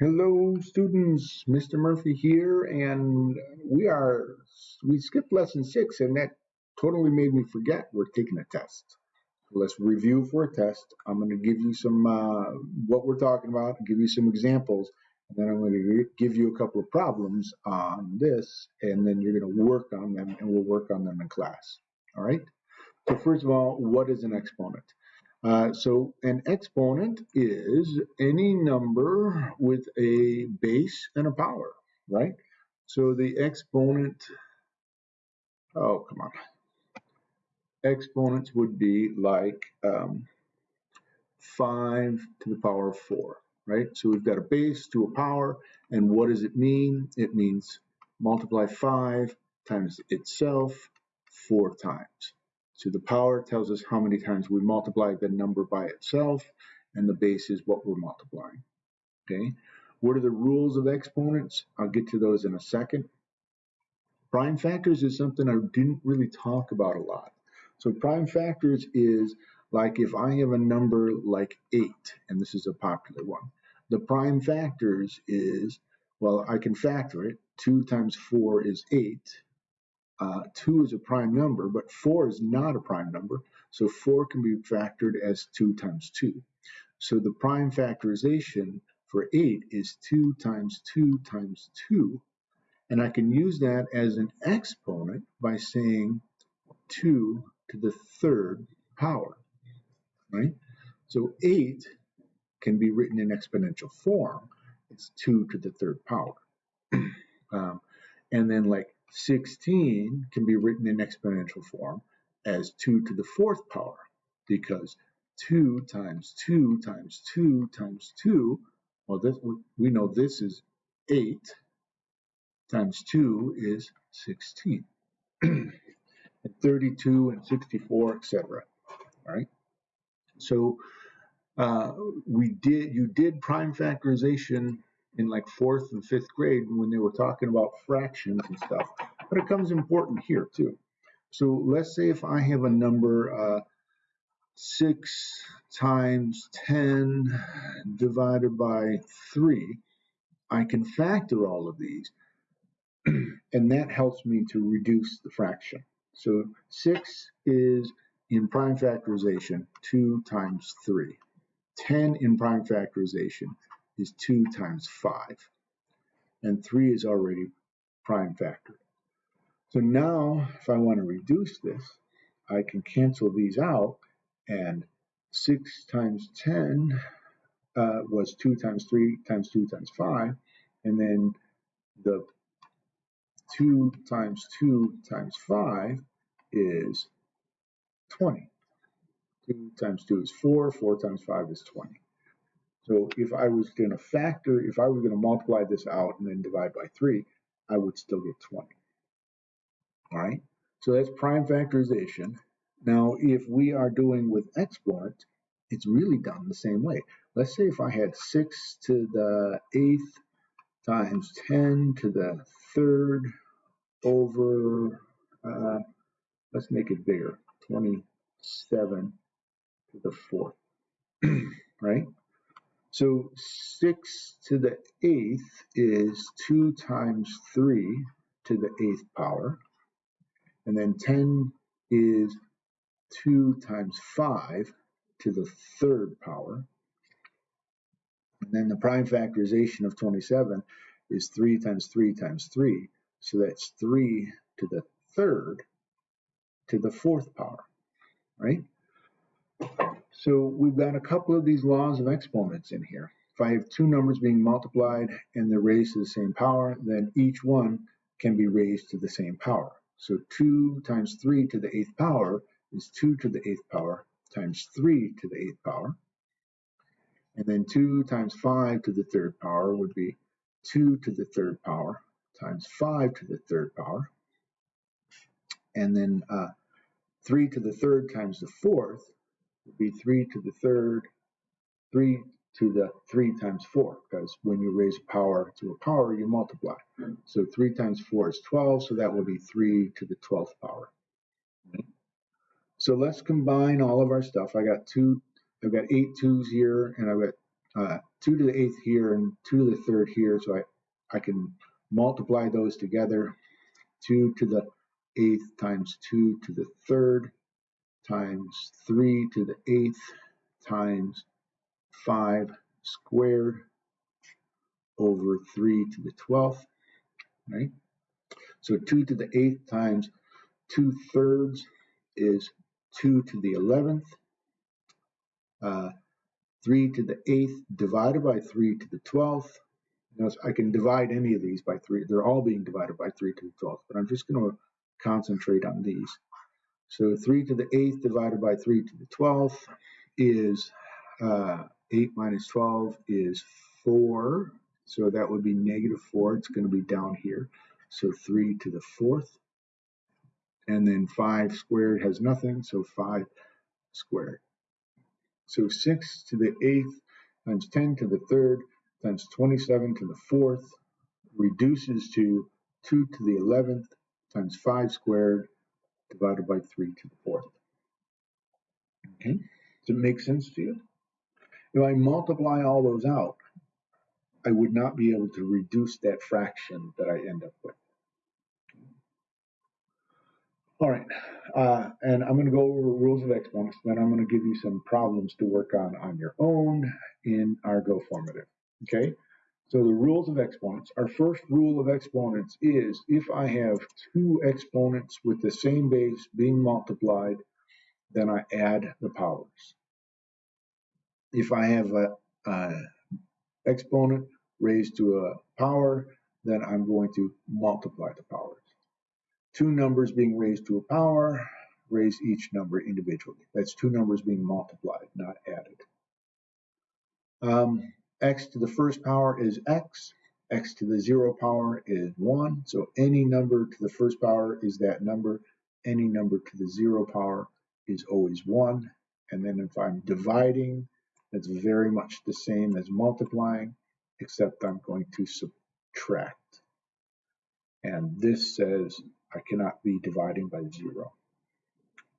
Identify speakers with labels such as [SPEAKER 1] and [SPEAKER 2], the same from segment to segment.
[SPEAKER 1] Hello students, Mr. Murphy here and we are, we skipped lesson six and that totally made me forget we're taking a test. So let's review for a test. I'm going to give you some, uh, what we're talking about, give you some examples, and then I'm going to give you a couple of problems on this and then you're going to work on them and we'll work on them in class. All right. So first of all, what is an exponent? Uh, so an exponent is any number with a base and a power, right? So the exponent, oh, come on. Exponents would be like um, 5 to the power of 4, right? So we've got a base to a power, and what does it mean? It means multiply 5 times itself 4 times. So the power tells us how many times we multiply the number by itself, and the base is what we're multiplying. Okay. What are the rules of exponents? I'll get to those in a second. Prime factors is something I didn't really talk about a lot. So prime factors is like if I have a number like 8, and this is a popular one, the prime factors is, well, I can factor it. 2 times 4 is 8 uh, 2 is a prime number, but 4 is not a prime number, so 4 can be factored as 2 times 2. So the prime factorization for 8 is 2 times 2 times 2, and I can use that as an exponent by saying 2 to the third power, right? So 8 can be written in exponential form. It's 2 to the third power. um, and then like 16 can be written in exponential form as 2 to the fourth power because 2 times 2 times 2 times 2, well, this, we know this is 8 times 2 is 16. and 32 and 64, etc. All right. So uh, we did you did prime factorization in like fourth and fifth grade when they were talking about fractions and stuff. But it comes important here too. So let's say if I have a number uh, 6 times 10 divided by 3, I can factor all of these. and that helps me to reduce the fraction. So 6 is in prime factorization 2 times 3. 10 in prime factorization is 2 times 5. And 3 is already prime factor. So now, if I want to reduce this, I can cancel these out, and 6 times 10 uh, was 2 times 3 times 2 times 5, and then the 2 times 2 times 5 is 20. 2 times 2 is 4, 4 times 5 is 20. So if I was going to factor, if I was going to multiply this out and then divide by 3, I would still get 20. All right, so that's prime factorization. Now, if we are doing with exponent, it's really done the same way. Let's say if I had 6 to the 8th times 10 to the 3rd over, uh, let's make it bigger, 27 to the 4th, right? So 6 to the 8th is 2 times 3 to the 8th power. And then 10 is 2 times 5 to the third power. And then the prime factorization of 27 is 3 times 3 times 3. So that's 3 to the third to the fourth power, right? So we've got a couple of these laws of exponents in here. If I have two numbers being multiplied and they're raised to the same power, then each one can be raised to the same power. So 2 times 3 to the 8th power is 2 to the 8th power times 3 to the 8th power. And then 2 times 5 to the 3rd power would be 2 to the 3rd power times 5 to the 3rd power. And then uh, 3 to the 3rd times the 4th would be 3 to the 3rd, 3 to the 3 times 4, because when you raise power to a power, you multiply. So 3 times 4 is 12, so that will be 3 to the 12th power. So let's combine all of our stuff. I got two, I've got eight twos here, and I've got uh, 2 to the 8th here and 2 to the 3rd here, so I, I can multiply those together. 2 to the 8th times 2 to the 3rd times 3 to the 8th times 5 squared over 3 to the 12th, right? So 2 to the 8th times 2 thirds is 2 to the 11th. Uh, 3 to the 8th divided by 3 to the 12th. Notice I can divide any of these by 3. They're all being divided by 3 to the 12th, but I'm just going to concentrate on these. So 3 to the 8th divided by 3 to the 12th is uh, 8 minus 12 is 4. So that would be negative 4. It's going to be down here. So 3 to the 4th. And then 5 squared has nothing, so 5 squared. So 6 to the 8th times 10 to the 3rd times 27 to the 4th reduces to 2 to the 11th times 5 squared divided by 3 to the 4th. Okay, does it make sense to you? If I multiply all those out, I would not be able to reduce that fraction that I end up with. All right, uh, and I'm going to go over rules of exponents, then I'm going to give you some problems to work on on your own in our Go formative. Okay, so the rules of exponents. Our first rule of exponents is if I have two exponents with the same base being multiplied, then I add the powers. If I have a, a exponent raised to a power, then I'm going to multiply the powers two numbers being raised to a power, raise each number individually. That's two numbers being multiplied, not added. Um, x to the first power is x, x to the zero power is 1, so any number to the first power is that number, any number to the zero power is always 1, and then if I'm dividing, that's very much the same as multiplying, except I'm going to subtract. And this says I cannot be dividing by zero,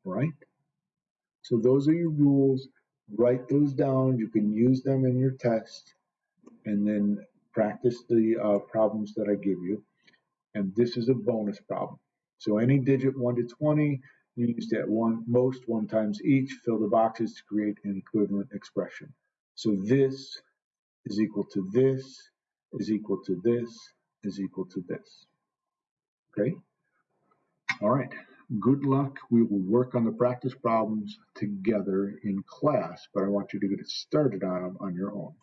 [SPEAKER 1] right? So those are your rules. Write those down. You can use them in your test and then practice the uh, problems that I give you. And this is a bonus problem. So any digit 1 to 20, used at one most one times each, fill the boxes to create an equivalent expression. So this is equal to this, is equal to this, is equal to this. Okay? All right. Good luck. We will work on the practice problems together in class, but I want you to get started on them on your own.